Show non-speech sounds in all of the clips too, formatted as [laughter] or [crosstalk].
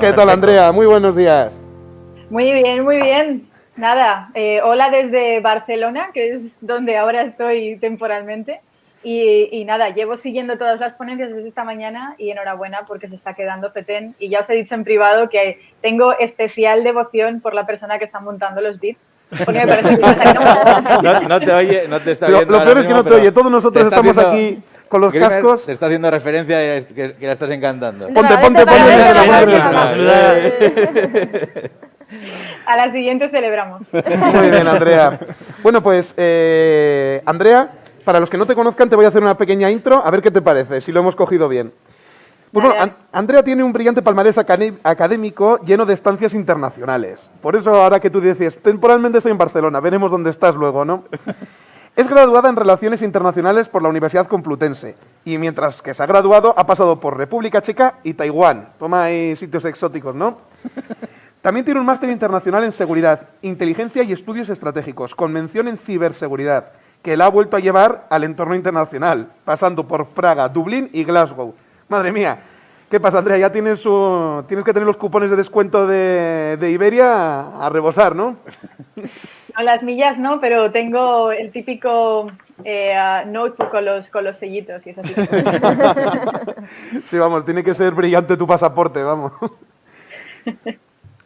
¿Qué tal, Andrea? Muy buenos días. Muy bien, muy bien. Nada, eh, hola desde Barcelona, que es donde ahora estoy temporalmente. Y, nada, llevo siguiendo todas las ponencias desde esta mañana y enhorabuena porque se está quedando petén. Y ya os he dicho en privado que tengo especial devoción por la persona que está montando los beats. Porque me parece que [laughs] no, no, te oye, no te está viendo. Lo, peor es que no te oye. Todos nosotros estamos aquí con los cascos. Te está haciendo referencia y que, la estás encantando. Ponte, ponte, ponte. [laughs] A la siguiente celebramos. Muy bien, Andrea. Bueno, pues, eh, Andrea, para los que no te conozcan, te voy a hacer una pequeña intro, a ver qué te parece, si lo hemos cogido bien. Pues bueno, Andrea tiene un brillante palmarés académico lleno de estancias internacionales. Por eso ahora que tú dices, temporalmente estoy en Barcelona, veremos dónde estás luego, ¿no? Es graduada en Relaciones Internacionales por la Universidad Complutense y mientras que se ha graduado ha pasado por República Checa y Taiwán. Toma ahí sitios exóticos, ¿no? [laughs] También tiene un máster internacional en Seguridad, Inteligencia y Estudios Estratégicos, con mención en Ciberseguridad, que la ha vuelto a llevar al entorno internacional, pasando por Praga, Dublín y Glasgow. Madre mía, ¿qué pasa, Andrea? Ya tienes, tienes que tener los cupones de descuento de, Iberia a rebosar, ¿no? [laughs] No, las millas no, pero tengo el típico eh, notebook con los, con los sellitos y eso sí. [laughs] sí, vamos, tiene que ser brillante tu pasaporte, vamos.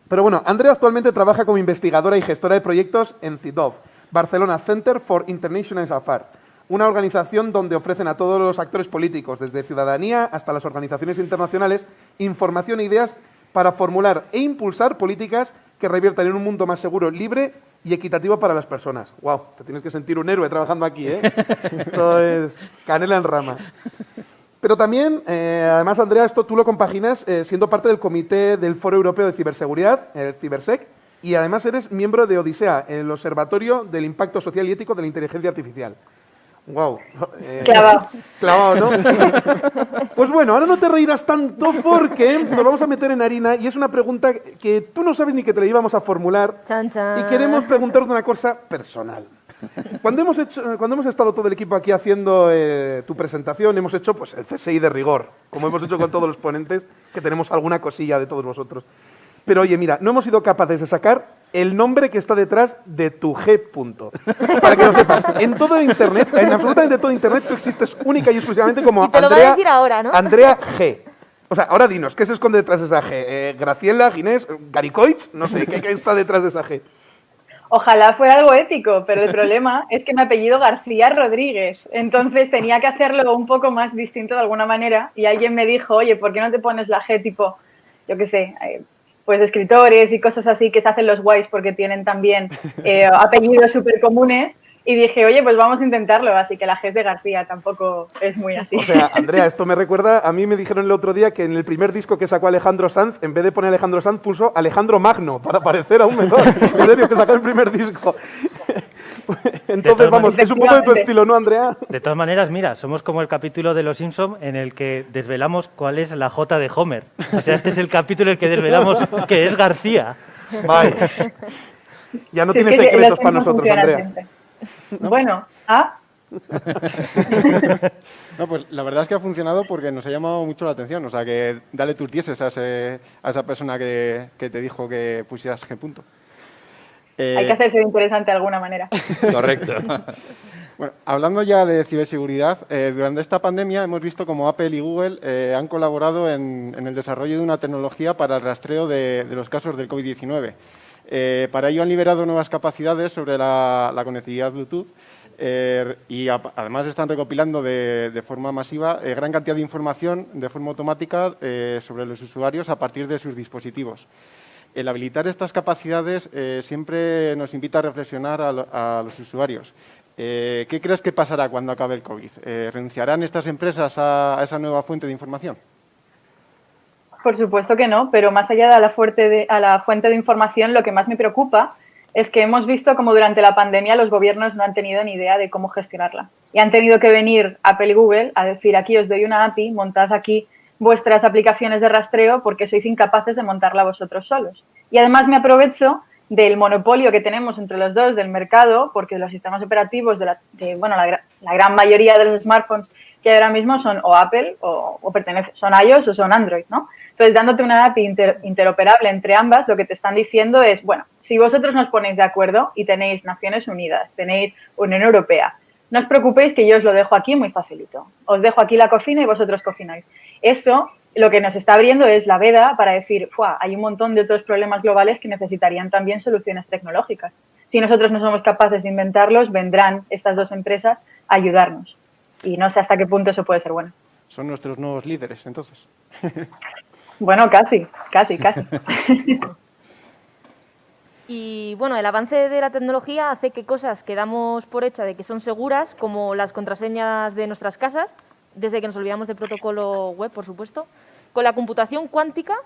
Pero bueno, Andrea actualmente trabaja como investigadora y gestora de proyectos en CIDOV, Barcelona Center for International Affairs, una organización donde ofrecen a todos los actores políticos, desde ciudadanía hasta las organizaciones internacionales, información e ideas para formular e impulsar políticas que reviertan en un mundo más seguro, libre y equitativo para las personas. ¡Wow! Te tienes que sentir un héroe trabajando aquí, ¿eh? [laughs] Esto es canela en rama. Pero también, eh, además, Andrea, esto tú lo compaginas eh, siendo parte del Comité del Foro Europeo de Ciberseguridad, el CiberSec, y además eres miembro de Odisea, el Observatorio del Impacto Social y Ético de la Inteligencia Artificial. Wow. Eh, clavado. Clavado, ¿no? [laughs] pues bueno, ahora no te reirás tanto porque nos vamos a meter en harina y es una pregunta que tú no sabes ni que te la íbamos a formular. Y queremos preguntarte una cosa personal. Cuando hemos, hecho, cuando hemos estado todo el equipo aquí haciendo eh, tu presentación, hemos hecho pues, el CSI de rigor, como hemos hecho con todos los ponentes, que tenemos alguna cosilla de todos vosotros. Pero oye, mira, no hemos sido capaces de sacar el nombre que está detrás de tu G. Punto. Para que lo sepas, en todo Internet, en absolutamente todo Internet, tú existes única y exclusivamente como Andrea, ahora, ¿no? Andrea G. O sea, ahora dinos, ¿qué se esconde detrás de esa G? Eh, ¿Graciela, Ginés, Garicoich? No sé, ¿qué, ¿qué está detrás de esa G? Ojalá fuera algo ético, pero el problema es que mi apellido García Rodríguez. Entonces tenía que hacerlo un poco más distinto de alguna manera y alguien me dijo, oye, ¿por qué no te pones la G tipo, yo qué sé, eh, pues escritores y cosas así que se hacen los guays porque tienen también [laughs] eh, apellidos súper comunes. Y dije, oye, pues vamos a intentarlo. Así que la G es de García, tampoco es muy así. O sea, Andrea, esto me [laughs] recuerda, a mí me dijeron el otro día que en el primer disco que sacó Alejandro Sanz, en vez de poner Alejandro Sanz, puso Alejandro Magno, para parecer aún mejor. [laughs] En serio, que sacó el primer disco. [laughs] Entonces, vamos, es un poco de tu estilo, ¿no, Andrea? De todas maneras, mira, somos como el capítulo de Los Simpson en el que desvelamos cuál es la J de Homer. O sea, este es el capítulo en el que desvelamos [laughs] que es García. Vaya. Ya no tienes secretos para nosotros, Andrea. Bueno, ¿ah? [laughs] no, pues la verdad es que ha funcionado porque nos ha llamado mucho la atención. O sea, que dale tus dieces a, a esa persona que, que, te dijo que pusieras G punto. Hay que hacerse interesante de alguna manera. [laughs] Correcto. [laughs] Bueno, hablando ya de ciberseguridad, eh, durante esta pandemia hemos visto como Apple y Google eh, han colaborado en, el desarrollo de una tecnología para el rastreo de, los casos del COVID-19. Eh, para ello han liberado nuevas capacidades sobre la, conectividad Bluetooth y además están recopilando de, de forma masiva gran cantidad de información de forma automática sobre los usuarios a partir de sus dispositivos el habilitar estas capacidades eh, siempre nos invita a reflexionar a, los usuarios. Eh, ¿Qué crees que pasará cuando acabe el COVID? Eh, ¿Renunciarán estas empresas a, esa nueva fuente de información? Por supuesto que no, pero más allá de la, a la fuente de información, lo que más me preocupa es que hemos visto como durante la pandemia los gobiernos no han tenido ni idea de cómo gestionarla. Y han tenido que venir Apple y Google a decir, aquí os doy una API, montad aquí vuestras aplicaciones de rastreo porque sois incapaces de montarla vosotros solos. Y además me aprovecho del monopolio que tenemos entre los dos del mercado, porque los sistemas operativos de, la, bueno, la, gran mayoría de los smartphones que ahora mismo son o Apple o, pertenecen, son iOS o son Android, ¿no? Entonces, dándote una API interoperable entre ambas, lo que te están diciendo es, bueno, si vosotros nos ponéis de acuerdo y tenéis Naciones Unidas, tenéis Unión Europea, no os preocupéis que yo os lo dejo aquí muy facilito. Os dejo aquí la cocina y vosotros cocináis. Eso lo que nos está abriendo es la veda para decir, hay un montón de otros problemas globales que necesitarían también soluciones tecnológicas. Si nosotros no somos capaces de inventarlos, vendrán estas dos empresas a ayudarnos. Y no sé hasta qué punto eso puede ser bueno. Son nuestros nuevos líderes, entonces. [laughs] bueno, casi, casi, casi. [laughs] Y bueno, el avance de la tecnología hace que cosas que damos por hecha de que son seguras, como las contraseñas de nuestras casas, desde que nos olvidamos del protocolo web, por supuesto, con la computación cuántica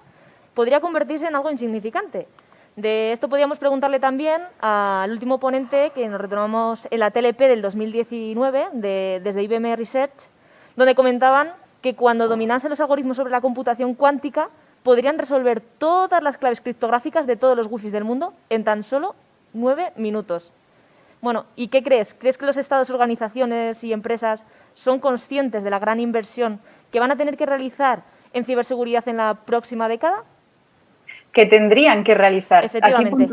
podría convertirse en algo insignificante. De esto podríamos preguntarle también al último ponente que nos retomamos en la TLP del 2019 desde IBM Research, donde comentaban que cuando dominasen los algoritmos sobre la computación cuántica podrían resolver todas las claves criptográficas de todos los wifis del mundo en tan solo nueve minutos. Bueno, ¿y qué crees? ¿Crees que los estados, organizaciones y empresas son conscientes de la gran inversión que van a tener que realizar en ciberseguridad en la próxima década? Que tendrían que realizar. Efectivamente.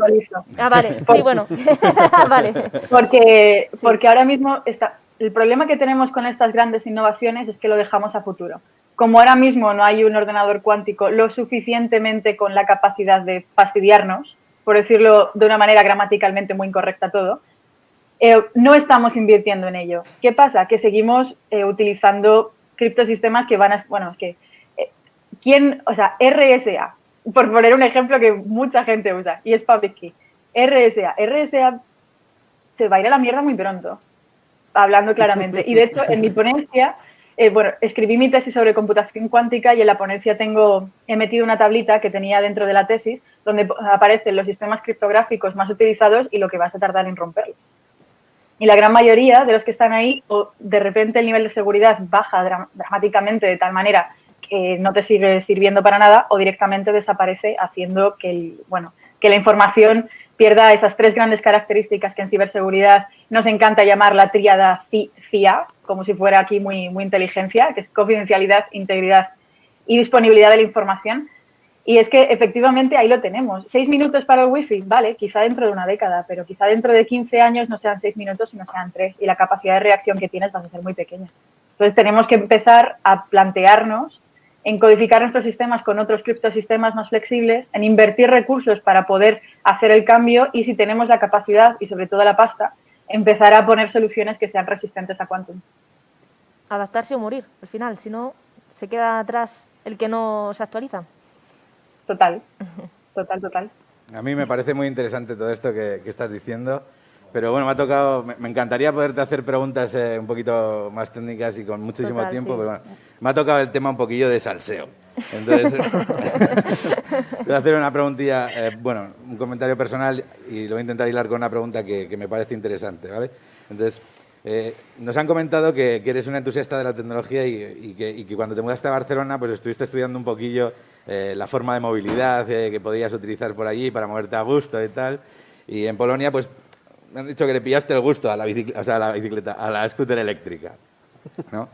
ah, vale. [laughs] Sí, bueno. [laughs] vale. Porque, porque ahora mismo está, el problema que tenemos con estas grandes innovaciones es que lo dejamos a futuro. Como ahora mismo no hay un ordenador cuántico lo suficientemente con la capacidad de fastidiarnos, por decirlo de una manera gramaticalmente muy incorrecta todo, eh, no estamos invirtiendo en ello. ¿Qué pasa? Que seguimos eh, utilizando criptosistemas que van a... Bueno, es que... Eh, ¿Quién? O sea, RSA, por poner un ejemplo que mucha gente usa, y es Public Key. RSA. RSA se va a ir a la mierda muy pronto, hablando claramente. Y de hecho, en mi ponencia, bueno, escribí mi tesis sobre computación cuántica y en la ponencia tengo, he metido una tablita que tenía dentro de la tesis donde aparecen los sistemas criptográficos más utilizados y lo que vas a tardar en romperlos. Y la gran mayoría de los que están ahí, o de repente el nivel de seguridad baja dramáticamente de tal manera que no te sigue sirviendo para nada, o directamente desaparece haciendo que, bueno, que la información pierda esas tres grandes características que en ciberseguridad nos encanta llamar la tríada CIA, como si fuera aquí muy, muy inteligencia, que es confidencialidad, integridad y disponibilidad de la información, y es que efectivamente ahí lo tenemos. Seis minutos para el wifi, vale, quizá dentro de una década, pero quizá dentro de 15 años no sean seis minutos, sino sean tres. Y la capacidad de reacción que tienes va a ser muy pequeña. Entonces tenemos que empezar a plantearnos en codificar nuestros sistemas con otros criptosistemas más flexibles, en invertir recursos para poder hacer el cambio y si tenemos la capacidad y sobre todo la pasta, empezar a poner soluciones que sean resistentes a quantum. Adaptarse o morir, al final, si no, se queda atrás el que no se actualiza. Total, total, total. A mí me parece muy interesante todo esto que, estás diciendo, pero bueno, me ha tocado, me, encantaría poderte hacer preguntas eh, un poquito más técnicas y con muchísimo tiempo, pero bueno, me ha tocado el tema un poquillo de salseo. Entonces, [laughs] voy a hacer una preguntilla, eh, bueno, un comentario personal y lo voy a intentar hilar con una pregunta que, me parece interesante, ¿vale? Entonces, eh, nos han comentado que, eres una entusiasta de la tecnología y, que, y, que, cuando te mudaste a Barcelona, pues estuviste estudiando un poquillo eh, la forma de movilidad que podías utilizar por allí para moverte a gusto y tal. Y en Polonia, pues me han dicho que le pillaste el gusto a la bicicleta, o sea, a la, bicicleta, a la scooter eléctrica. ¿no?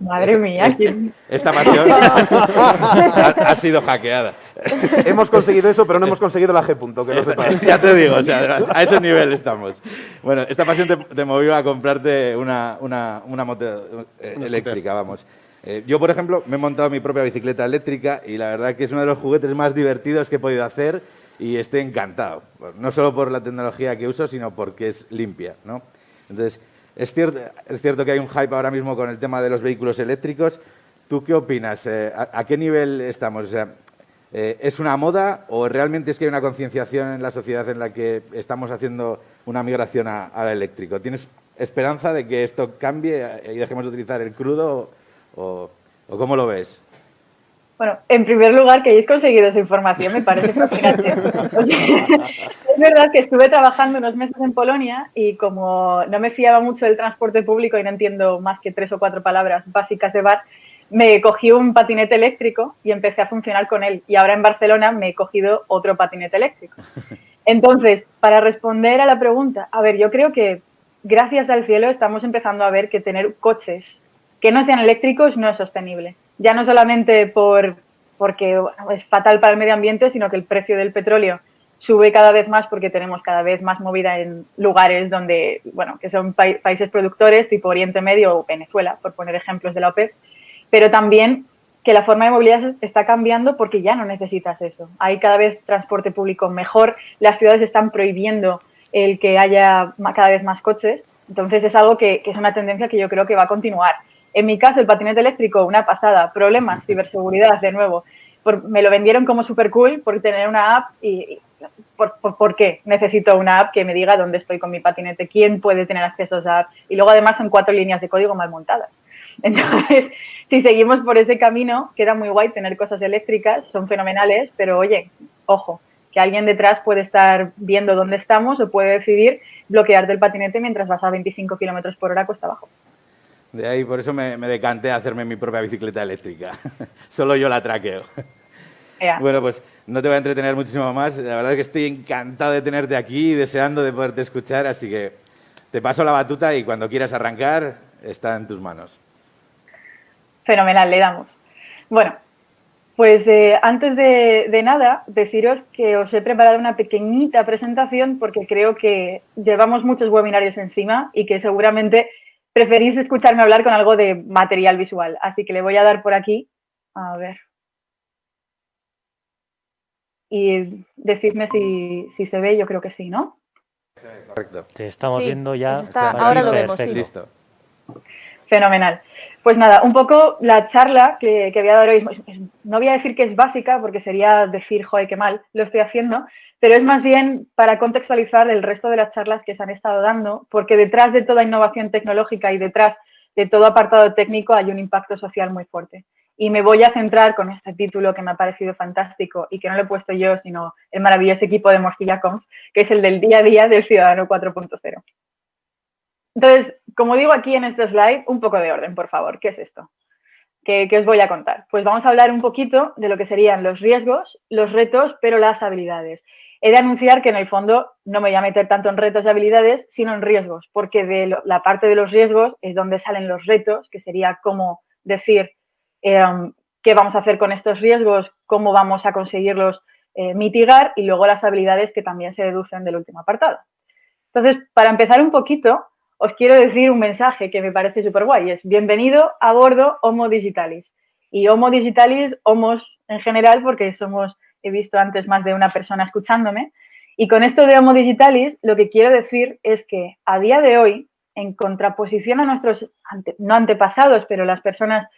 Eh, Madre mía. esta pasión [laughs] ha, sido hackeada. hemos conseguido eso, pero no hemos conseguido la G punto, que no sepas. [laughs] Ya te digo, o sea, a ese nivel estamos. Bueno, esta pasión te, movió a comprarte una, una, una moto eléctrica, vamos. Eh, yo, por ejemplo, me he montado mi propia bicicleta eléctrica y la verdad que es uno de los juguetes más divertidos que he podido hacer y estoy encantado. No solo por la tecnología que uso, sino porque es limpia. ¿no? Entonces, es cierto, es cierto que hay un hype ahora mismo con el tema de los vehículos eléctricos. ¿Tú qué opinas? Eh, ¿a, qué nivel estamos? O sea, eh, ¿Es una moda o realmente es que hay una concienciación en la sociedad en la que estamos haciendo una migración al eléctrico? ¿Tienes esperanza de que esto cambie y dejemos de utilizar el crudo ¿O, cómo lo ves? Bueno, en primer lugar, que hayáis conseguido esa información me parece fascinante. [laughs] es verdad que estuve trabajando unos meses en Polonia y como no me fiaba mucho del transporte público y no entiendo más que tres o cuatro palabras básicas de bar, me cogí un patinete eléctrico y empecé a funcionar con él. Y ahora en Barcelona me he cogido otro patinete eléctrico. [laughs] Entonces, para responder a la pregunta, a ver, yo creo que gracias al cielo estamos empezando a ver que tener coches que no sean eléctricos no es sostenible. Ya no solamente por porque es fatal para el medio ambiente, sino que el precio del petróleo sube cada vez más porque tenemos cada vez más movida en lugares donde, bueno, que son países productores tipo Oriente Medio o Venezuela, por poner ejemplos de la OPEP, pero también que la forma de movilidad está cambiando porque ya no necesitas eso. Hay cada vez transporte público mejor, las ciudades están prohibiendo el que haya cada vez más coches, entonces es algo que, que es una tendencia que yo creo que va a continuar. En mi caso, el patinete eléctrico, una pasada, problemas, ciberseguridad, de nuevo. Me lo vendieron como súper cool por tener una app y, por, qué necesito una app que me diga dónde estoy con mi patinete, quién puede tener acceso a esa app. Y luego además son cuatro líneas de código mal montadas. [laughs] Entonces, si seguimos por ese camino, queda muy guay tener cosas eléctricas, son fenomenales, pero oye, ojo, que alguien detrás puede estar viendo dónde estamos o puede decidir bloquearte el patinete mientras vas a 25 kilómetros por hora cuesta abajo. De ahí, por eso me, decanté a hacerme mi propia bicicleta eléctrica. [laughs] Solo yo la traqueo. Bueno, pues no te voy a entretener muchísimo más. La verdad es que estoy encantado de tenerte aquí y deseando de poderte escuchar, así que te paso la batuta y cuando quieras arrancar, está en tus manos. Fenomenal, le damos. Bueno, pues eh, antes de, nada, deciros que os he preparado una pequeñita presentación porque creo que llevamos muchos webinarios encima y que seguramente preferís escucharme hablar con algo de material visual. Así que le voy a dar por aquí. A ver. Y decidme si, se ve, yo creo que sí, ¿no? Correcto. Te estamos viendo ya. ahora lo vemos, sí. Listo. Fenomenal. Pues nada, un poco la charla que, que voy a dar hoy, no voy a decir que es básica porque sería decir, joder, qué mal lo estoy haciendo, pero es más bien para contextualizar el resto de las charlas que se han estado dando, porque detrás de toda innovación tecnológica y detrás de todo apartado técnico hay un impacto social muy fuerte. Y me voy a centrar con este título que me ha parecido fantástico y que no lo he puesto yo, sino el maravilloso equipo de Morcilla Conf, que es el del día a día del ciudadano 4.0. Entonces, como digo aquí en este slide, un poco de orden, por favor. ¿Qué es esto? ¿Qué, os voy a contar? Pues vamos a hablar un poquito de lo que serían los riesgos, los retos, pero las habilidades. He de anunciar que en el fondo no me voy a meter tanto en retos y habilidades, sino en riesgos, porque de la parte de los riesgos es donde salen los retos, que sería cómo decir em, qué vamos a hacer con estos riesgos, cómo vamos a conseguirlos eh, mitigar y luego las habilidades que también se deducen del último apartado. Entonces, para empezar un poquito, os quiero decir un mensaje que me parece súper guay. Es bienvenido a bordo Homo Digitalis. Y Homo Digitalis, Homos en general, porque somos, he visto antes más de una persona escuchándome. Y con esto de Homo Digitalis, lo que quiero decir es que a día de hoy, en contraposición a nuestros, no antepasados, pero las personas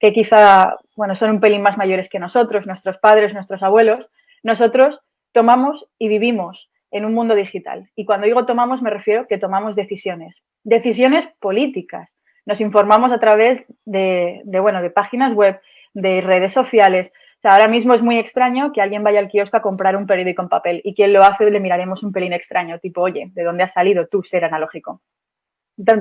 que quizá, bueno, son un pelín más mayores que nosotros, nuestros padres, nuestros abuelos, nosotros tomamos y vivimos en un mundo digital. Y cuando digo tomamos, me refiero que tomamos decisiones, decisiones políticas. Nos informamos a través de, bueno, de páginas web, de redes sociales. Ahora mismo es muy extraño que alguien vaya al kiosco a comprar un periódico en papel y quien lo hace le miraremos un pelín extraño, tipo, oye, ¿de dónde has salido tú, ser analógico?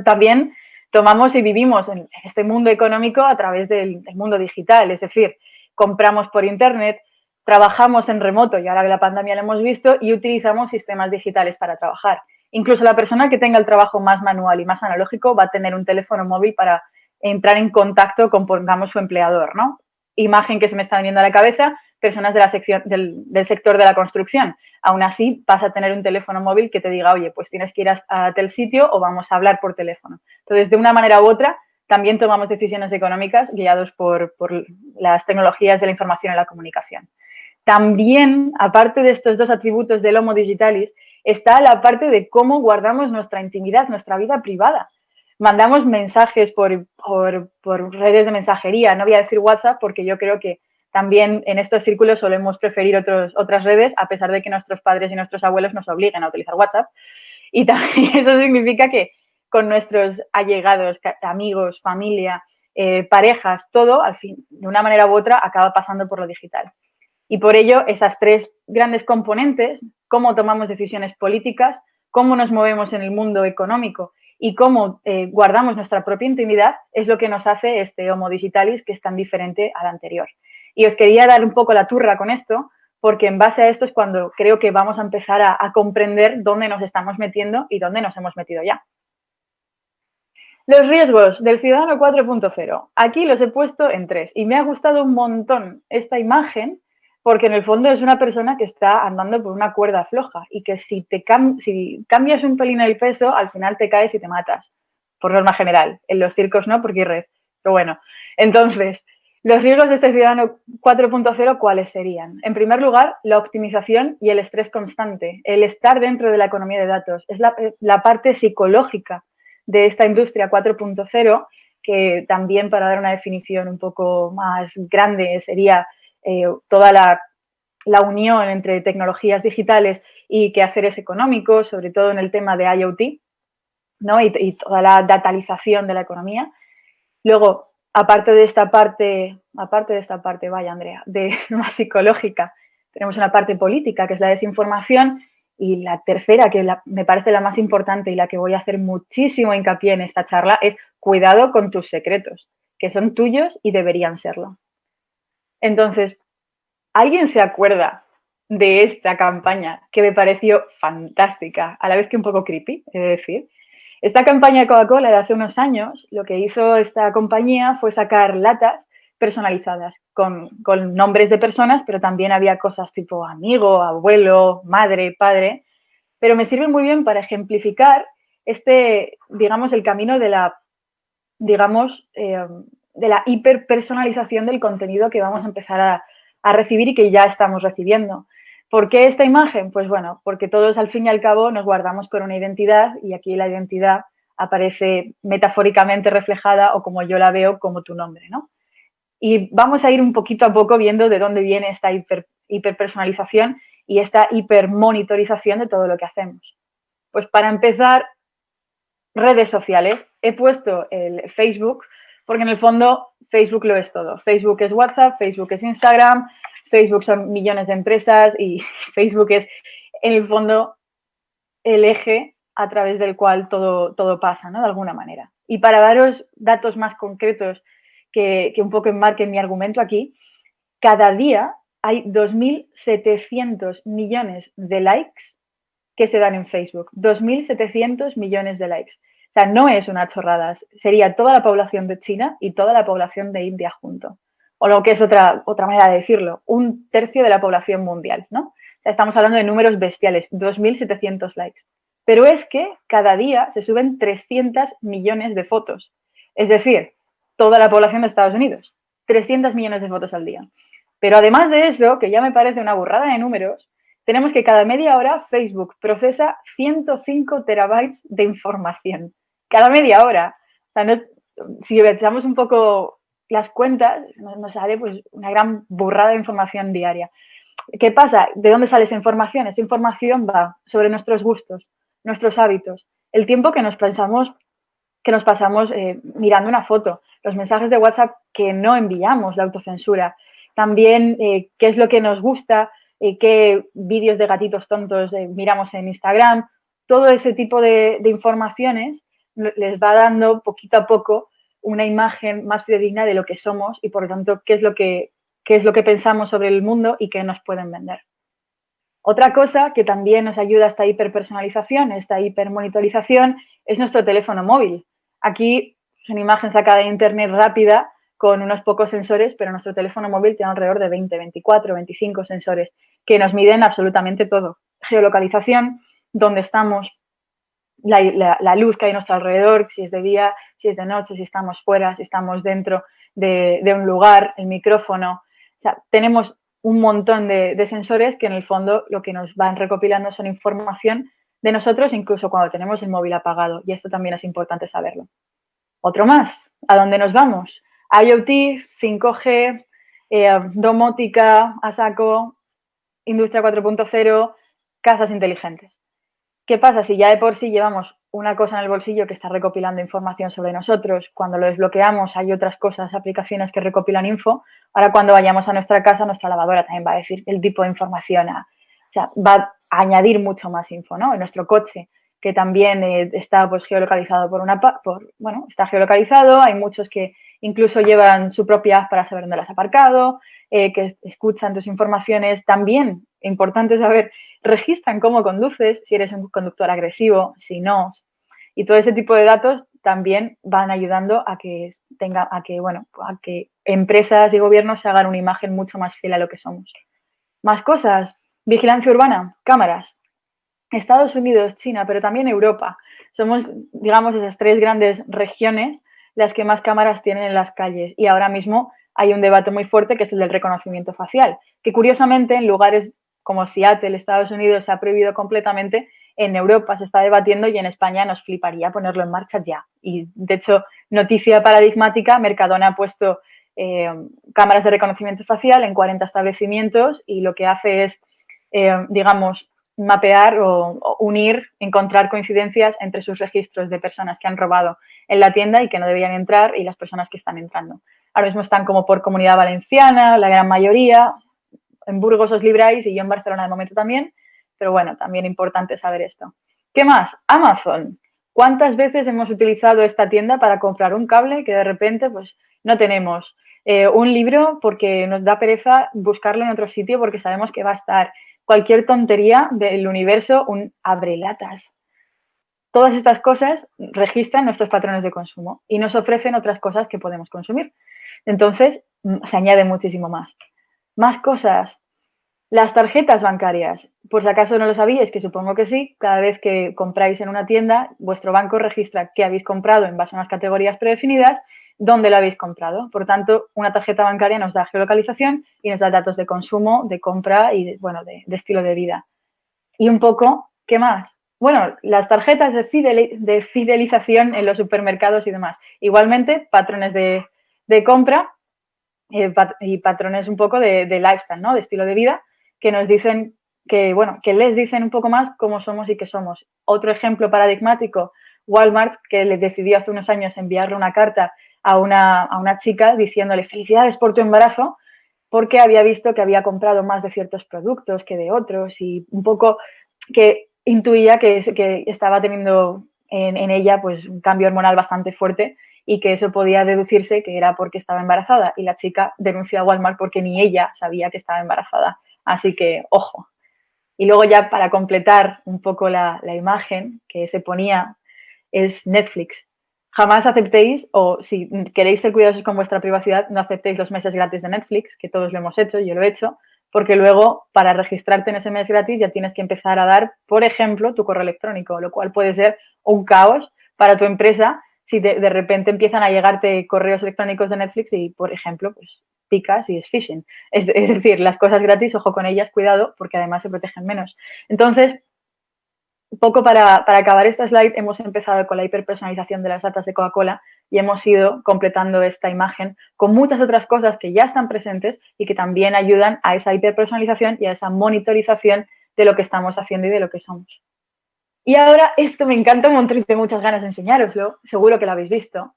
También tomamos y vivimos en este mundo económico a través del mundo digital, es decir, compramos por internet, trabajamos en remoto y ahora que la pandemia lo hemos visto y utilizamos sistemas digitales para trabajar. Incluso la persona que tenga el trabajo más manual y más analógico va a tener un teléfono móvil para entrar en contacto con, pongamos, su empleador, ¿no? Imagen que se me está viniendo a la cabeza, personas de la sección, del, sector de la construcción. Aún así, vas a tener un teléfono móvil que te diga, oye, pues tienes que ir a, a tal sitio o vamos a hablar por teléfono. Entonces, de una manera u otra, también tomamos decisiones económicas guiados por, por las tecnologías de la información y la comunicación. También, aparte de estos dos atributos del Homo Digitalis, está la parte de cómo guardamos nuestra intimidad, nuestra vida privada. Mandamos mensajes por, redes de mensajería, no voy a decir WhatsApp porque yo creo que también en estos círculos solemos preferir otras redes, a pesar de que nuestros padres y nuestros abuelos nos obliguen a utilizar WhatsApp. Y también [laughs] eso significa que con nuestros allegados, amigos, familia, eh, parejas, todo, al fin, de una manera u otra, acaba pasando por lo digital. Y por ello, esas tres grandes componentes, cómo tomamos decisiones políticas, cómo nos movemos en el mundo económico y cómo eh, guardamos nuestra propia intimidad, es lo que nos hace este Homo Digitalis, que es tan diferente al anterior. Y os quería dar un poco la turra con esto, porque en base a esto es cuando creo que vamos a empezar a comprender dónde nos estamos metiendo y dónde nos hemos metido ya. Los riesgos del ciudadano 4.0. Aquí los he puesto en tres y me ha gustado un montón esta imagen porque en el fondo es una persona que está andando por una cuerda floja y que si, te si cambias un pelín el peso, al final te caes y te matas, por norma general. En los circos no, porque hay red. Pero bueno, entonces, los riesgos de este ciudadano 4.0, ¿cuáles serían? En primer lugar, la optimización y el estrés constante, el estar dentro de la economía de datos. Es la, la parte psicológica de esta industria 4.0, que también para dar una definición un poco más grande sería eh, toda la, unión entre tecnologías digitales y quehaceres económicos, sobre todo en el tema de IoT, ¿no? y toda la datalización de la economía. Luego, aparte de esta parte, aparte de esta parte, vaya Andrea, de [laughs] más psicológica, tenemos una parte política que es la desinformación y la tercera, que me parece la más importante y la que voy a hacer muchísimo hincapié en esta charla, es cuidado con tus secretos, que son tuyos y deberían serlo. Entonces, ¿alguien se acuerda de esta campaña que me pareció fantástica, a la vez que un poco creepy, he de decir? Esta campaña de Coca-Cola de hace unos años, lo que hizo esta compañía fue sacar latas personalizadas con, nombres de personas, pero también había cosas tipo amigo, abuelo, madre, padre. Pero me sirve muy bien para ejemplificar este, digamos, el camino de la, digamos, eh, de la hiperpersonalización del contenido que vamos a empezar a, a recibir y que ya estamos recibiendo. ¿Por qué esta imagen? Pues bueno, porque todos al fin y al cabo nos guardamos con una identidad y aquí la identidad aparece metafóricamente reflejada o como yo la veo como tu nombre, ¿no? Y vamos a ir un poquito a poco viendo de dónde viene esta hiper, hiperpersonalización y esta hipermonitorización de todo lo que hacemos. Pues para empezar, redes sociales. He puesto el Facebook porque en el fondo Facebook lo es todo. Facebook es WhatsApp, Facebook es Instagram, Facebook son millones de empresas y [laughs] Facebook es en el fondo el eje a través del cual todo, todo pasa, ¿no? De alguna manera. Y para daros datos más concretos que, un poco enmarquen mi argumento aquí, cada día hay 2.700 millones de likes que se dan en Facebook. 2.700 millones de likes. O sea, no es una chorrada. Sería toda la población de China y toda la población de India junto. O lo que es otra, otra manera de decirlo, un tercio de la población mundial, ¿no? Estamos hablando de números bestiales, 2.700 likes. Pero es que cada día se suben 300 millones de fotos. Es decir, toda la población de Estados Unidos. 300 millones de fotos al día. Pero además de eso, que ya me parece una burrada de números, tenemos que cada media hora Facebook procesa 105 terabytes de información. Cada media hora. O sea, si echamos un poco las cuentas, nos sale pues una gran burrada de información diaria. ¿Qué pasa? ¿De dónde sale esa información? Esa información va sobre nuestros gustos, nuestros hábitos, el tiempo que nos pensamos que nos pasamos eh, mirando una foto, los mensajes de WhatsApp que no enviamos, la autocensura, también eh, qué es lo que nos gusta, eh, qué vídeos de gatitos tontos miramos en Instagram, todo ese tipo de, informaciones les va dando poquito a poco una imagen más fidedigna de lo que somos y por lo tanto qué es lo que, qué es lo que pensamos sobre el mundo y qué nos pueden vender. Otra cosa que también nos ayuda a esta hiperpersonalización, esta hipermonitorización, es nuestro teléfono móvil. Aquí es una imagen sacada de internet rápida con unos pocos sensores, pero nuestro teléfono móvil tiene alrededor de 20, 24, 25 sensores que nos miden absolutamente todo. Geolocalización, dónde estamos, la, luz que hay a nuestro alrededor, si es de día, si es de noche, si estamos fuera, si estamos dentro de, un lugar, el micrófono. Tenemos un montón de, de, sensores que en el fondo lo que nos van recopilando son información de nosotros incluso cuando tenemos el móvil apagado y esto también es importante saberlo. Otro más, ¿a dónde nos vamos? IoT, 5G, eh, domótica, a industria 4.0, casas inteligentes. ¿Qué pasa si ya de por sí llevamos una cosa en el bolsillo que está recopilando información sobre nosotros? Cuando lo desbloqueamos hay otras cosas, aplicaciones que recopilan info. Ahora cuando vayamos a nuestra casa, nuestra lavadora también va a decir el tipo de información o sea, va a añadir mucho más info, ¿no? En nuestro coche, que también eh, está pues geolocalizado por una, bueno, está geolocalizado, hay muchos que incluso llevan su propia app para saber dónde las has aparcado, eh, que escuchan tus informaciones, también, importante saber, registran cómo conduces, si eres un conductor agresivo, si no, y todo ese tipo de datos también van ayudando a que tenga, a que, bueno, a que empresas y gobiernos se hagan una imagen mucho más fiel a lo que somos. Más cosas, vigilancia urbana, cámaras. Estados Unidos, China, pero también Europa. Somos, digamos, esas tres grandes regiones las que más cámaras tienen en las calles. Y ahora mismo hay un debate muy fuerte que es el del reconocimiento facial, que curiosamente en lugares como Seattle, Estados Unidos, se ha prohibido completamente, en Europa se está debatiendo y en España nos fliparía ponerlo en marcha ya. Y de hecho, noticia paradigmática, Mercadona ha puesto eh, cámaras de reconocimiento facial en 40 establecimientos y lo que hace es, eh, digamos, mapear o, unir, encontrar coincidencias entre sus registros de personas que han robado en la tienda y que no debían entrar y las personas que están entrando. Ahora mismo están como por comunidad valenciana, la gran mayoría, en Burgos os libráis y yo en Barcelona de momento también, pero bueno, también importante saber esto. ¿Qué más? Amazon. ¿Cuántas veces hemos utilizado esta tienda para comprar un cable que de repente pues no tenemos? Eh, un libro porque nos da pereza buscarlo en otro sitio porque sabemos que va a estar. Cualquier tontería del universo, un abrelatas. Todas estas cosas registran nuestros patrones de consumo y nos ofrecen otras cosas que podemos consumir. Entonces, mm, se añade muchísimo más. Más cosas. Las tarjetas bancarias. Por si acaso no lo sabíais, que supongo que sí, cada vez que compráis en una tienda, vuestro banco registra qué habéis comprado en base a unas categorías predefinidas, dónde lo habéis comprado. Por tanto, una tarjeta bancaria nos da geolocalización y nos da datos de consumo, de compra y, de, bueno, de, estilo de vida. Y un poco, ¿qué más? Bueno, las tarjetas de, fidelización en los supermercados y demás. Igualmente, patrones de, compra eh, y patrones un poco de, lifestyle, ¿no? De estilo de vida, que nos dicen que, bueno, que les dicen un poco más cómo somos y qué somos. Otro ejemplo paradigmático, Walmart, que le decidió hace unos años enviarle una carta a una, a una chica diciéndole felicidades por tu embarazo, porque había visto que había comprado más de ciertos productos que de otros y un poco que intuía que, que estaba teniendo en, en, ella pues un cambio hormonal bastante fuerte y que eso podía deducirse que era porque estaba embarazada y la chica denunció a Walmart porque ni ella sabía que estaba embarazada. Así que, ojo. Y luego ya para completar un poco la, imagen que se ponía es Netflix. Jamás aceptéis, o si queréis ser cuidadosos con vuestra privacidad, no aceptéis los meses gratis de Netflix, que todos lo hemos hecho, yo lo he hecho, porque luego para registrarte en ese mes gratis ya tienes que empezar a dar, por ejemplo, tu correo electrónico, lo cual puede ser un caos para tu empresa si de, repente empiezan a llegarte correos electrónicos de Netflix y, por ejemplo, pues picas y es phishing. Es, decir, las cosas gratis, ojo con ellas, cuidado, porque además se protegen menos. Entonces, poco para, para, acabar esta slide, hemos empezado con la hiperpersonalización de las datas de Coca-Cola y hemos ido completando esta imagen con muchas otras cosas que ya están presentes y que también ayudan a esa hiperpersonalización y a esa monitorización de lo que estamos haciendo y de lo que somos. Y ahora esto me encanta un montón tengo muchas ganas de enseñároslo, seguro que lo habéis visto.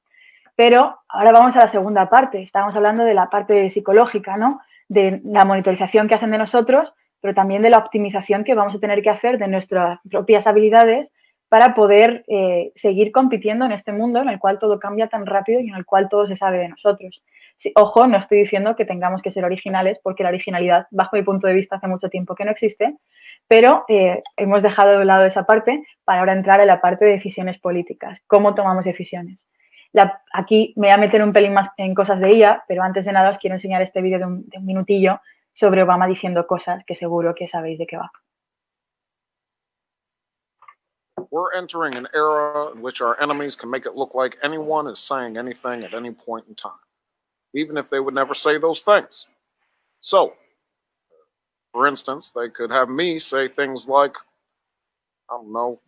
Pero ahora vamos a la segunda parte. Estamos hablando de la parte psicológica, ¿no? De la monitorización que hacen de nosotros, pero también de la optimización que vamos a tener que hacer de nuestras propias habilidades para poder eh, seguir compitiendo en este mundo en el cual todo cambia tan rápido y en el cual todo se sabe de nosotros. Ojo, no estoy diciendo que tengamos que ser originales, porque la originalidad, bajo mi punto de vista, hace mucho tiempo que no existe, pero eh, hemos dejado de lado esa parte para ahora entrar en la parte de decisiones políticas, cómo tomamos decisiones. aquí me voy a meter un pelín más en cosas de IA, pero antes de nada os quiero enseñar este vídeo de, un, minutillo sobre Obama diciendo cosas que seguro que sabéis de qué va. We're entering an era in which our enemies can make it look like anyone is saying anything at any point in even if they would never say those things. So, For instance, they could have me say things like, I don't know,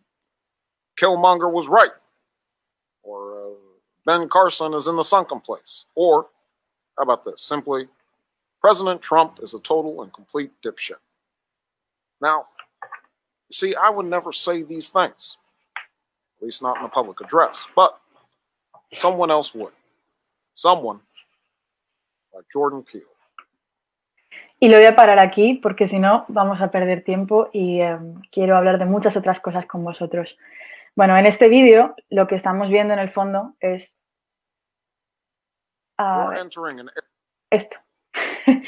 Killmonger was right, or uh, Ben Carson is in the sunken place, or how about this? Simply, President Trump is a total and complete dipshit. Now, see, I would never say these things, at least not in a public address, but someone else would. Someone Jordan Peele. Y lo voy a parar aquí porque si no vamos a perder tiempo y eh, quiero hablar de muchas otras cosas con vosotros. Bueno, en este vídeo lo que estamos viendo en el fondo es uh, esto. [laughs]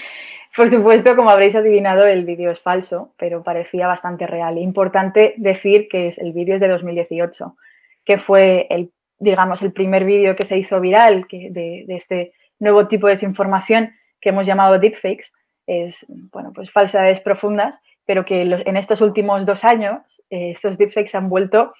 Por supuesto, como habréis adivinado, el vídeo es falso, pero parecía bastante real. Importante decir que es, el vídeo es de 2018, que fue el digamos, el primer vídeo que se hizo viral que de, este nuevo tipo de desinformación que hemos llamado deepfakes, es, bueno, pues falsedades profundas, pero que en estos últimos dos años eh, estos deepfakes han vuelto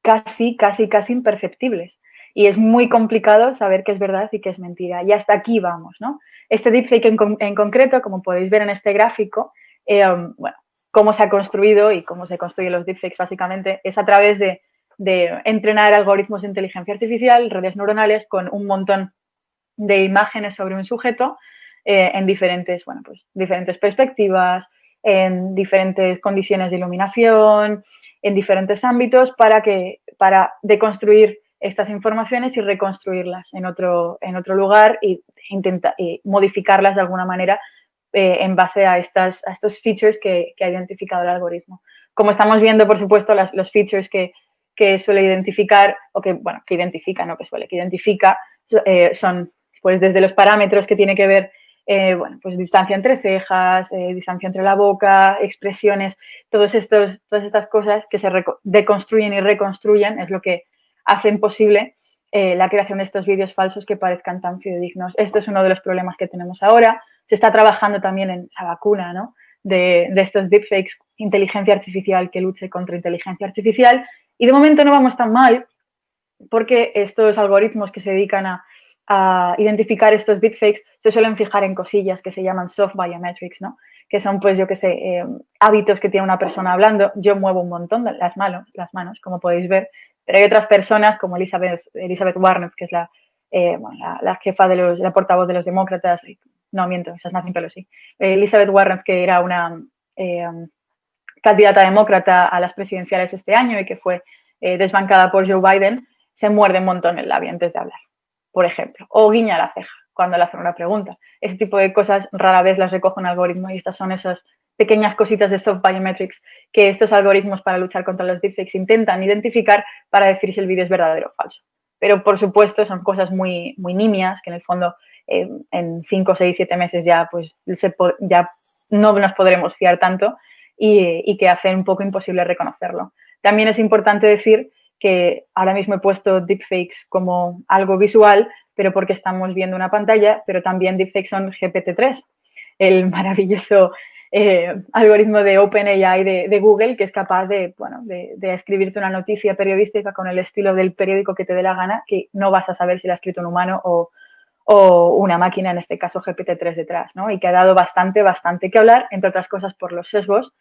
casi, casi, casi imperceptibles. Y es muy complicado saber qué es verdad y qué es mentira. Y hasta aquí vamos, ¿no? Este deepfake en, concreto, como podéis ver en este gráfico, eh, bueno, cómo se ha construido y cómo se construyen los deepfakes básicamente es a través de, entrenar algoritmos de inteligencia artificial, redes neuronales con un montón de imágenes sobre un sujeto eh, en diferentes, bueno, pues, diferentes perspectivas, en diferentes condiciones de iluminación, en diferentes ámbitos para, que, para deconstruir estas informaciones y reconstruirlas en otro, en otro lugar y, intenta, y modificarlas de alguna manera eh, en base a, estas, a estos features que, ha identificado el algoritmo. Como estamos viendo, por supuesto, las, los features que, suele identificar, o que, bueno, que identifica, no que suele, que identifica, eh, son pues desde los parámetros que tiene que ver eh, bueno, pues distancia entre cejas, eh, distancia entre la boca, expresiones, todas estas cosas que se deconstruyen y reconstruyen es lo que hacen posible eh, la creación de estos vídeos falsos que parezcan tan fidedignos. Esto es uno de los problemas que tenemos ahora. Se está trabajando también en la vacuna ¿no? de, de estos deepfakes, inteligencia artificial que luche contra inteligencia artificial. Y de momento no vamos tan mal porque estos algoritmos que se dedican a a identificar estos deepfakes se suelen fijar en cosillas que se llaman soft biometrics, ¿no? Que son, pues, yo qué sé, eh, hábitos que tiene una persona hablando. Yo muevo un montón las manos, las manos, como podéis ver, pero hay otras personas como Elizabeth, Elizabeth que es la, eh, la, jefa de los, la portavoz de los demócratas, no miento, esa es Nancy Pelosi, Elizabeth Warren, que era una eh, candidata demócrata a las presidenciales este año y que fue desbancada por Joe Biden, se muerde un montón el labio antes de hablar por ejemplo, o guiña la ceja cuando le hacen una pregunta. Ese tipo de cosas rara vez las recoge un algoritmo y estas son esas pequeñas cositas de soft biometrics que estos algoritmos para luchar contra los deepfakes intentan identificar para decir si el vídeo es verdadero o falso. Pero, por supuesto, son cosas muy, muy nimias que en el fondo eh, en 5, 6, 7 meses ya, pues, ya no nos podremos fiar tanto y, y que hacen un poco imposible reconocerlo. También es importante decir que ahora mismo he puesto deepfakes como algo visual, pero porque estamos viendo una pantalla, pero también deepfakes son GPT-3, el [laughs] maravilloso eh, algoritmo de OpenAI de, Google que es capaz de, bueno, de, escribirte una noticia periodística con el estilo del periódico que te dé la gana, que no vas a saber si la ha escrito un humano o, o una máquina, en este caso GPT-3 detrás, ¿no? Y que ha dado bastante, bastante que hablar, entre otras cosas por los sesgos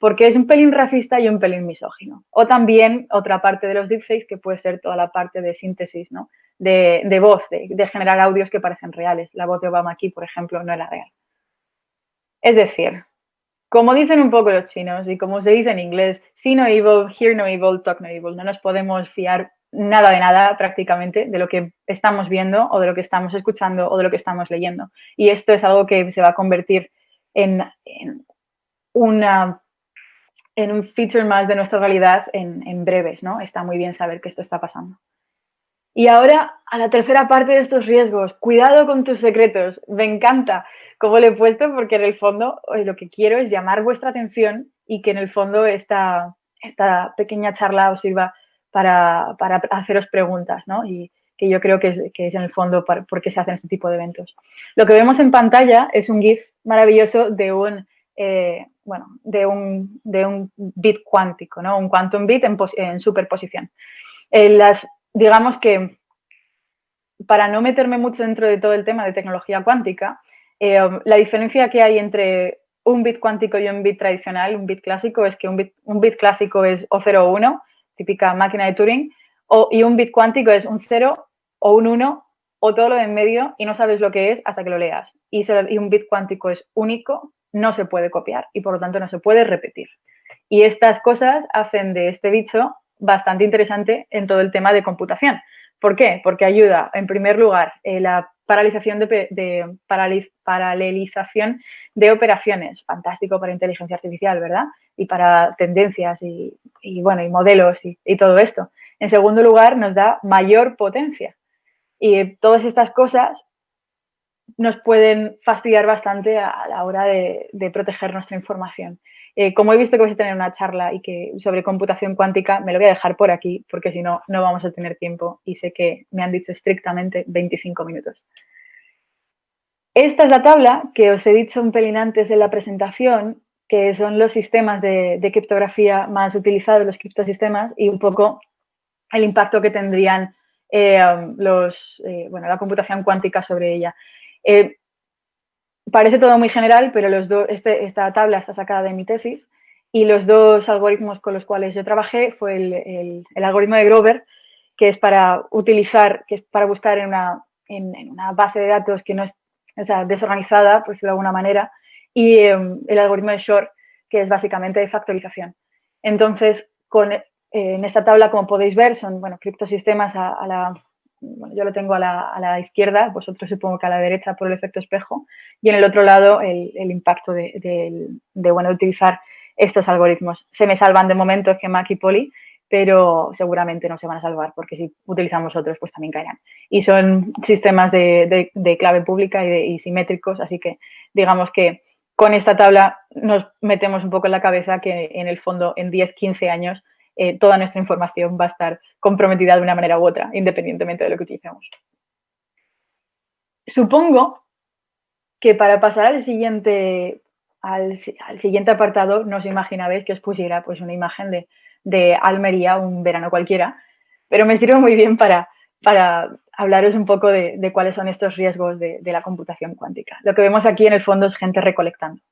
porque es un pelín racista y un pelín misógino. O también otra parte de los deepfakes que puede ser toda la parte de síntesis, ¿no? de, voz, de, generar audios que parecen reales. La voz de Obama aquí, por ejemplo, no era real. Es decir, como dicen un poco los chinos y como se dice en inglés, see no evil, hear no evil, talk no evil. No nos podemos fiar nada de nada prácticamente de lo que estamos viendo o de lo que estamos escuchando o de lo que estamos leyendo. Y esto es algo que se va a convertir en, en una en un feature más de nuestra realidad en, breves, ¿no? Está muy bien saber que esto está pasando. Y ahora a la tercera parte de estos riesgos. Cuidado con tus secretos. Me encanta cómo lo he puesto porque en el fondo lo que quiero es llamar vuestra atención y que en el fondo esta, esta pequeña charla os sirva para, haceros preguntas, ¿no? Y que yo creo que es, que es en el fondo por qué se hacen este tipo de eventos. Lo que vemos en pantalla es un GIF maravilloso de un eh, bueno, de un, de un, bit cuántico, ¿no? un quantum bit en, superposición. Eh, las, digamos que para no meterme mucho dentro de todo el tema de tecnología cuántica, eh, la diferencia que hay entre un bit cuántico y un bit tradicional, un bit clásico, es que un bit, un bit clásico es o 0 o 1, típica máquina de Turing, o, y un bit cuántico es un 0 o un 1 o todo lo de en medio y no sabes lo que es hasta que lo leas. Y un bit cuántico es único no se puede copiar y por lo tanto no se puede repetir. Y estas cosas hacen de este bicho bastante interesante en todo el tema de computación. ¿Por qué? Porque ayuda, en primer lugar, eh, la paralización de, paralelización de operaciones. Fantástico para inteligencia artificial, ¿verdad? Y para tendencias y, bueno, y modelos y, y, todo esto. En segundo lugar, nos da mayor potencia. Y todas estas cosas nos pueden fastidiar bastante a la hora de, proteger nuestra información. Eh, como he visto que vais a tener una charla y que sobre computación cuántica, me lo voy a dejar por aquí porque si no, no vamos a tener tiempo y sé que me han dicho estrictamente 25 minutos. Esta es la tabla que os he dicho un pelín antes en la presentación, que son los sistemas de, criptografía más utilizados, los criptosistemas, y un poco el impacto que tendrían eh, los, eh, bueno, la computación cuántica sobre ella. Eh, parece todo muy general, pero los este, esta tabla está sacada de mi tesis y los dos algoritmos con los cuales yo trabajé fue el, algoritmo de Grover, que es para utilizar, que es para buscar en una, en una base de datos que no es o sea, desorganizada, por decirlo de alguna manera, y em, el algoritmo de Shor, que es básicamente de factorización. Entonces, con, eh, en esta tabla, como podéis ver, son bueno, criptosistemas a, la, bueno, yo lo tengo a la, izquierda, vosotros supongo que a la derecha por el efecto espejo, y en el otro lado el, impacto de, de, bueno, utilizar estos algoritmos. Se me salvan de momento GEMAC y Poly, pero seguramente no se van a salvar porque si utilizamos otros pues también caerán. Y son sistemas de, clave pública y, simétricos, así que digamos que con esta tabla nos metemos un poco en la cabeza que en el fondo en 10, 15 años eh, toda nuestra información va a estar comprometida de una manera u otra, independientemente de lo que utilicemos. Supongo que para pasar al siguiente, al, siguiente apartado, no os imaginabais que os pusiera pues, una imagen de de Almería un verano cualquiera, pero me sirve muy bien para, para hablaros un poco de, cuáles son estos riesgos de, la computación cuántica. Lo que vemos aquí en el fondo es gente recolectando.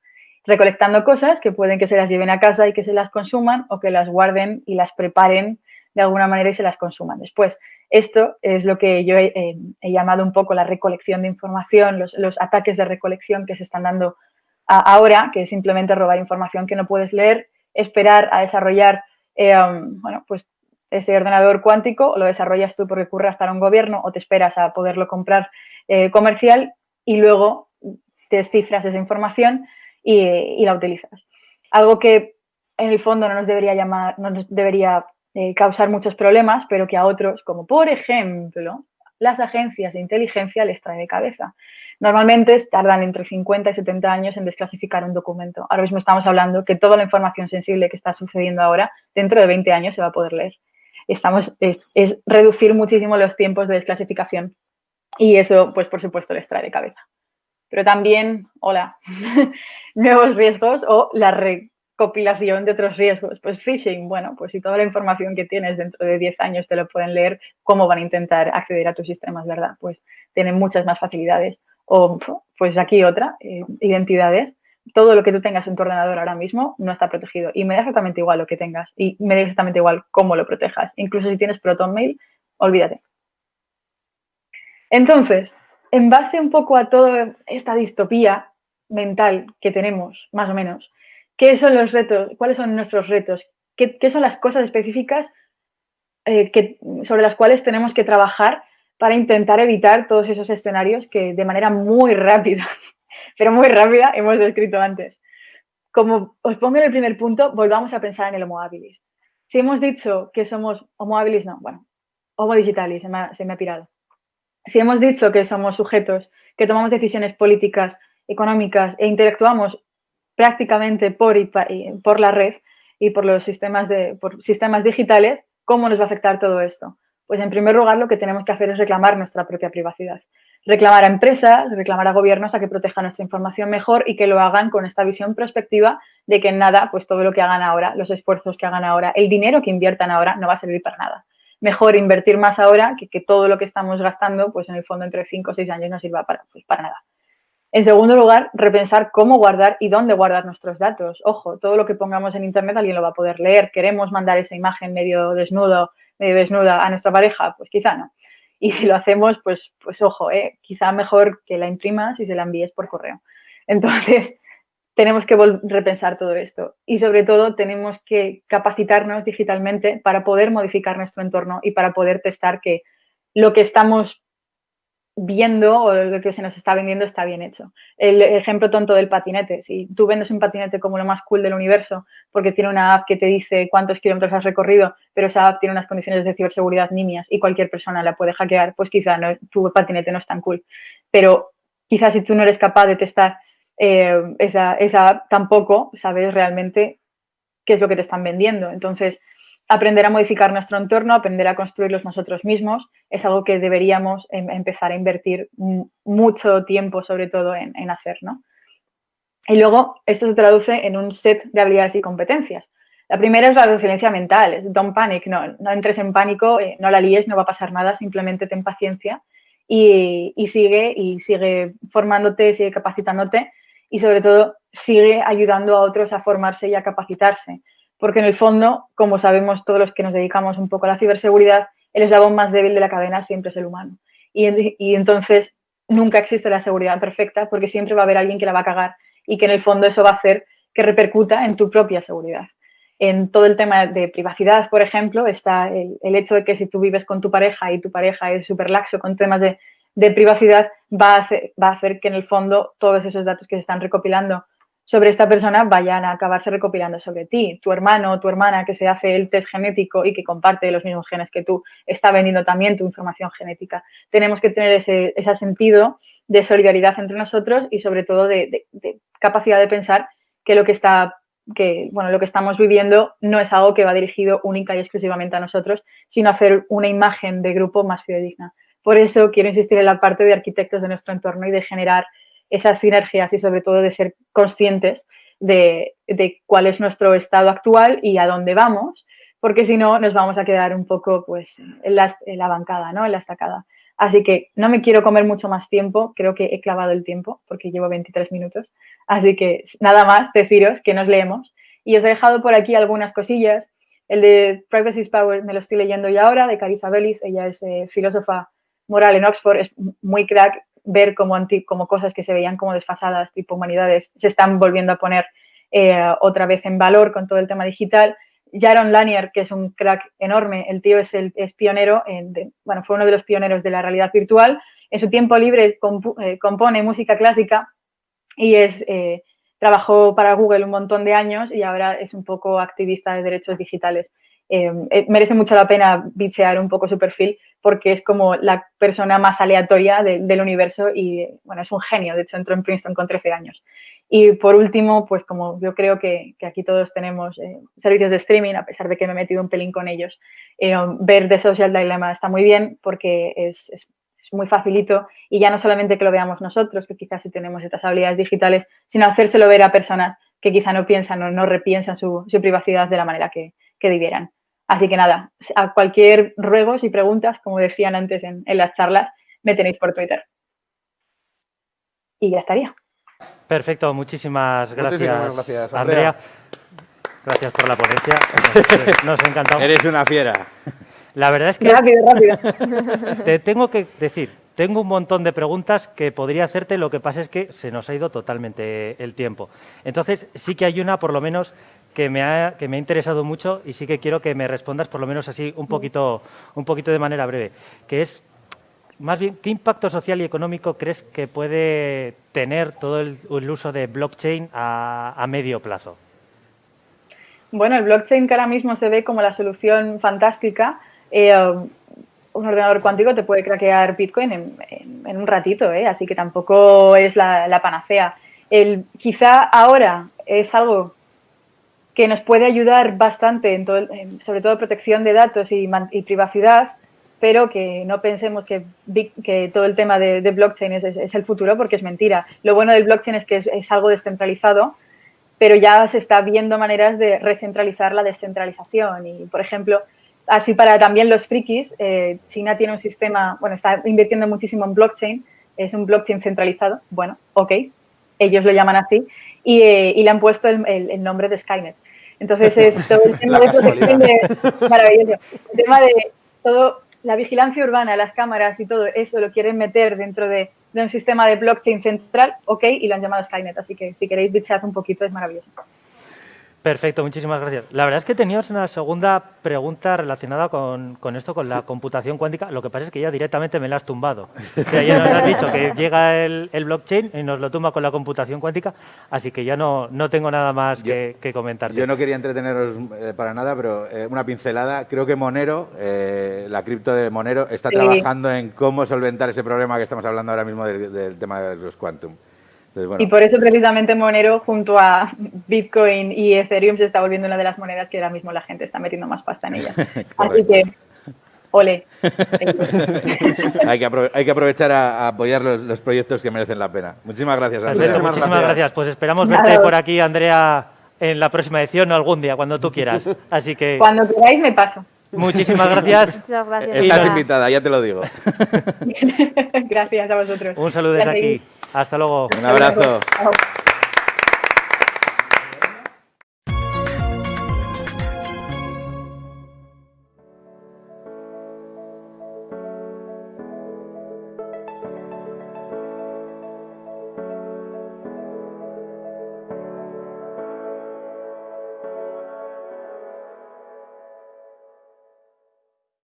Recolectando cosas que pueden que se las lleven a casa y que se las consuman o que las guarden y las preparen de alguna manera y se las consuman después. Esto es lo que yo he, llamado un poco la recolección de información, los, ataques de recolección que se están dando ahora, que es simplemente robar información que no puedes leer, esperar a desarrollar eh, um, bueno, pues ese ordenador cuántico lo desarrollas tú porque curras para un gobierno o te esperas a poderlo comprar eh, comercial y luego descifras esa información y, la utilizas. Algo que en el fondo no nos debería llamar, no nos debería eh, causar muchos problemas, pero que a otros, como por ejemplo las agencias de inteligencia, les trae de cabeza. Normalmente tardan entre 50 y 70 años en desclasificar un documento. Ahora mismo estamos hablando que toda la información sensible que está sucediendo ahora, dentro de 20 años se va a poder leer. Estamos, es, reducir muchísimo los tiempos de desclasificación y eso, pues por supuesto, les trae de cabeza. Pero también, hola, [laughs] nuevos riesgos o la recopilación de otros riesgos. Pues phishing, bueno, pues si toda la información que tienes dentro de 10 años te lo pueden leer, ¿cómo van a intentar acceder a tus sistemas, verdad? Pues tienen muchas más facilidades. O pues aquí otra, eh, identidades. Todo lo que tú tengas en tu ordenador ahora mismo no está protegido. Y me da exactamente igual lo que tengas. Y me da exactamente igual cómo lo protejas. Incluso si tienes ProtonMail, olvídate. Entonces, en base un poco a toda esta distopía mental que tenemos, más o menos, ¿qué son los retos? ¿Cuáles son nuestros retos? ¿Qué, son las cosas específicas eh, sobre las cuales tenemos que trabajar para intentar evitar todos esos escenarios que de manera muy rápida, [laughs] pero muy rápida, hemos descrito antes. Como os pongo en el primer punto, volvamos a pensar en el Homo habilis. Si hemos dicho que somos Homo habilis, no, bueno, Homo digitalis, se me ha pirado. Si hemos dicho que somos sujetos, que tomamos decisiones políticas, económicas e interactuamos prácticamente por, por la red y por los sistemas, de, por sistemas digitales, ¿cómo nos va a afectar todo esto? Pues en primer lugar lo que tenemos que hacer es reclamar nuestra propia privacidad. Reclamar a empresas, reclamar a gobiernos a que protejan nuestra información mejor y que lo hagan con esta visión prospectiva de que nada, pues todo lo que hagan ahora, los esfuerzos que hagan ahora, el dinero que inviertan ahora no va a servir para nada. Mejor invertir más ahora que que todo lo que estamos gastando, pues en el fondo entre 5 o 6 años no sirva para, pues para nada. En segundo lugar, repensar cómo guardar y dónde guardar nuestros datos. Ojo, todo lo que pongamos en Internet alguien lo va a poder leer. Queremos mandar esa imagen medio desnudo medio desnuda a nuestra pareja, pues quizá no. Y si lo hacemos, pues, pues ojo, ¿eh? quizá mejor que la imprimas y se la envíes por correo. Entonces, tenemos que repensar todo esto y sobre todo tenemos que capacitarnos digitalmente para poder modificar nuestro entorno y para poder testar que lo que estamos viendo o lo que se nos está vendiendo está bien hecho. El ejemplo tonto del patinete. Si tú vendes un patinete como lo más cool del universo porque tiene una app que te dice cuántos kilómetros has recorrido, pero esa app tiene unas condiciones de ciberseguridad nimias y cualquier persona la puede hackear, pues quizá tu patinete no es tan cool. Pero quizás si tú no eres capaz de testar eh, esa, esa tampoco sabes realmente qué es lo que te están vendiendo. Entonces, aprender a modificar nuestro entorno, aprender a construirlos nosotros mismos, es algo que deberíamos em, empezar a invertir mucho tiempo, sobre todo, en, en hacer, ¿no? Y luego, esto se traduce en un set de habilidades y competencias. La primera es la resiliencia mental, es don't panic, no, entres en pánico, eh, no la líes, no va a pasar nada, simplemente ten paciencia y, y, sigue y sigue formándote, sigue capacitándote y sobre todo sigue ayudando a otros a formarse y a capacitarse porque en el fondo, como sabemos todos los que nos dedicamos un poco a la ciberseguridad, el eslabón más débil de la cadena siempre es el humano. Y, entonces nunca existe la seguridad perfecta porque siempre va a haber alguien que la va a cagar y que en el fondo eso va a hacer que repercuta en tu propia seguridad. En todo el tema de privacidad, por ejemplo, está el, hecho de que si tú vives con tu pareja y tu pareja es súper laxo con temas de, privacidad, va a, hacer, va a hacer que en el fondo todos esos datos que se están recopilando sobre esta persona vayan a acabarse recopilando sobre ti. Tu hermano o tu hermana que se hace el test genético y que comparte los mismos genes que tú, está vendiendo también tu información genética. Tenemos que tener ese, sentido de solidaridad entre nosotros y sobre todo de, capacidad de pensar que lo que está que bueno, lo que estamos viviendo no es algo que va dirigido única y exclusivamente a nosotros, sino hacer una imagen de grupo más fidedigna. Por eso quiero insistir en la parte de arquitectos de nuestro entorno y de generar esas sinergias y sobre todo de ser conscientes de, cuál es nuestro estado actual y a dónde vamos, porque si no nos vamos a quedar un poco pues, en, la, bancada, ¿no? en la estacada. Así que no me quiero comer mucho más tiempo, creo que he clavado el tiempo porque llevo 23 minutos. Así que nada más deciros que nos leemos. Y os he dejado por aquí algunas cosillas. El de Privacy is Power me lo estoy leyendo ya ahora, de Carissa Bellis. Ella es eh, filósofa moral en Oxford, es muy crack ver como, como cosas que se veían como desfasadas, tipo humanidades, se están volviendo a poner eh, otra vez en valor con todo el tema digital. Jaron Lanier, que es un crack enorme, el tío es, el, es pionero, en, bueno, fue uno de los pioneros de la realidad virtual. En su tiempo libre eh, compone música clásica y es, eh, trabajó para Google un montón de años y ahora es un poco activista de derechos digitales. Merece mucho la pena bichear un poco su perfil porque es como la persona más aleatoria del universo y, bueno, es un genio. De hecho, entró en Princeton con 13 años. Y por último, pues como yo creo que, aquí todos tenemos eh, servicios de streaming, a pesar de que me he metido un pelín con ellos, eh, ver The Social Dilemma está muy bien porque es, muy facilito y ya no solamente que lo veamos nosotros, que quizás sí tenemos estas habilidades digitales, sino hacérselo ver a personas que quizá no piensan o no repiensan su, privacidad de la manera que, que debieran. Así que nada, a cualquier ruegos y preguntas, como decían antes en, las charlas, me tenéis por Twitter. Y ya estaría. Perfecto, muchísimas gracias, muchísimas gracias Andrea. Gracias por la ponencia. [laughs] Nos, ha encantado. Eres una fiera. La verdad es que... Rápido, rápido. [laughs] Te tengo que decir, tengo un montón de preguntas que podría hacerte, lo que pasa es que se nos ha ido totalmente el tiempo. Entonces, sí que hay una, por lo menos, que me, ha, que me ha interesado mucho y sí que quiero que me respondas por lo menos así un poquito, un poquito de manera breve, que es más bien, ¿qué impacto social y económico crees que puede tener todo el, uso de blockchain a, medio plazo? Bueno, el blockchain que ahora mismo se ve como la solución fantástica, eh, un ordenador cuántico te puede craquear Bitcoin en, un ratito, ¿eh? así que tampoco es la, panacea. El, quizá ahora es algo que nos puede ayudar bastante, en todo, sobre todo protección de datos y, privacidad, pero que no pensemos que, que todo el tema de, blockchain es, el futuro, porque es mentira. Lo bueno del blockchain es que es, algo descentralizado, pero ya se está viendo maneras de recentralizar la descentralización. Y, por ejemplo, así para también los frikis, eh, China tiene un sistema, bueno, está invirtiendo muchísimo en blockchain, es un blockchain centralizado, bueno, ok, ellos lo llaman así, y, eh, le han puesto el nombre de Skynet. Entonces [laughs] es todo el tema de protección de, maravilloso. El tema de todo, la vigilancia urbana, las cámaras y todo eso lo quieren meter dentro de, un sistema de blockchain central, ok, y lo han llamado Skynet. Así que si queréis bichear un poquito es maravilloso. Perfecto, muchísimas gracias. La verdad es que teníamos una segunda pregunta relacionada con, esto, con la computación cuántica. Lo que pasa es que ya directamente me la has tumbado. O sea, ya nos has dicho que llega el, blockchain y nos lo tumba con la computación cuántica, así que ya no, no tengo nada más que, comentar. Yo no quería entreteneros eh, para nada, pero eh, una pincelada. Creo que Monero, eh, la cripto de Monero, está trabajando en cómo solventar ese problema que estamos hablando ahora mismo del, del tema de los quantum. Entonces, bueno, Y por eso precisamente Monero junto a Bitcoin y Ethereum se está volviendo una de las monedas que ahora mismo la gente está metiendo más pasta en ellas. [laughs] Así que, ole. [laughs] hay, que hay que aprovechar a, a apoyar los, los proyectos que merecen la pena. Muchísimas gracias, Perfecto, Andrea. muchísimas gracias. gracias. Pues esperamos verte por aquí, Andrea, en la próxima edición o algún día, cuando tú quieras. [laughs] Así que Cuando queráis me paso. Muchísimas gracias. Muchas gracias. Estás invitada, ya te lo digo. [laughs] Gracias a vosotros. Un saludo desde aquí. Hasta luego. Un abrazo. Chao.